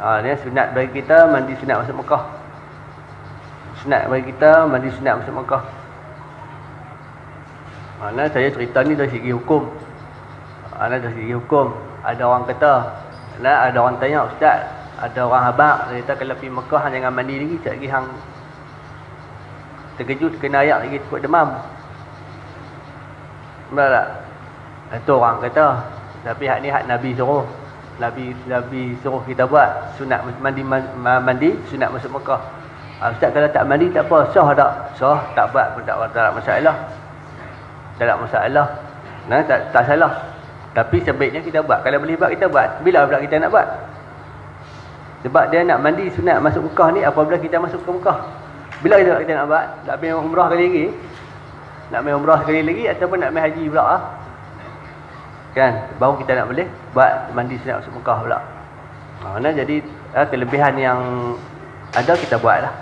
Ha, ni sunat bagi kita mandi sunat masuk Mekah. Sunat bagi kita mandi sunat masuk Mekah. Ha, nah, saya cerita ni dari segi hukum. Ha, nah, dari segi hukum. Ada orang kata, nah, ada orang tanya, Ustaz, ada orang habak, dia kata kalau pergi Mekah jangan mandi lagi, sekejap lagi hang terkejut, kena ayak lagi, takut demam. Betul tak? Itu orang kata. Tapi hak ni hak Nabi suruh. Nabi Nabi suruh kita buat sunat mandi mandi sunat masuk Mekah. Ha, Ustaz kalau tak mandi tak apa, sah tak? Sah, tak buat pun tak, ada masalah. Tak ada masalah. Nah, tak, tak salah. Tapi sebaiknya kita buat. Kalau boleh buat kita buat. Bila pula kita nak buat? Sebab dia nak mandi sunat masuk Mekah ni apabila kita masuk ke Mekah. Bila kita, kita nak buat? Nak pergi umrah kali lagi? Nak pergi umrah sekali lagi ataupun nak pergi haji pula? Ha? Kan? Baru kita nak boleh buat mandi sunat masuk Mekah pula. Ha, nah, jadi ha, kelebihan yang ada kita buat lah.